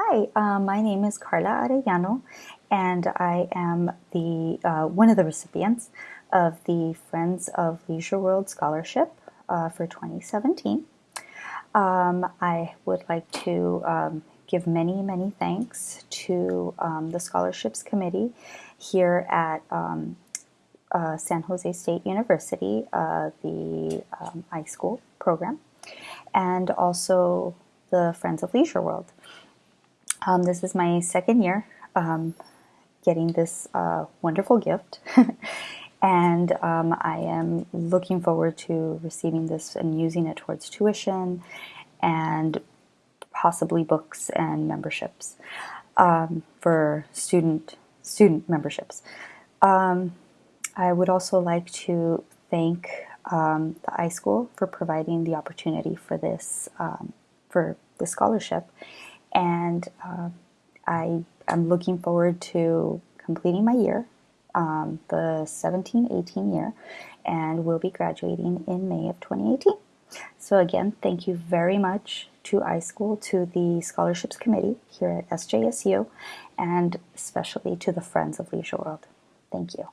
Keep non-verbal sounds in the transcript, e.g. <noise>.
Hi, uh, my name is Carla Arellano, and I am the uh, one of the recipients of the Friends of Leisure World Scholarship uh, for 2017. Um, I would like to um, give many, many thanks to um, the Scholarships Committee here at um, uh, San Jose State University, uh, the um, iSchool program, and also the Friends of Leisure World. Um, this is my second year um, getting this uh, wonderful gift, <laughs> and um, I am looking forward to receiving this and using it towards tuition and possibly books and memberships um, for student student memberships. Um, I would also like to thank um, the iSchool for providing the opportunity for this for the scholarship and uh, I am looking forward to completing my year, um, the 17-18 year, and will be graduating in May of 2018. So again, thank you very much to iSchool, to the Scholarships Committee here at SJSU, and especially to the Friends of Leisure World. Thank you.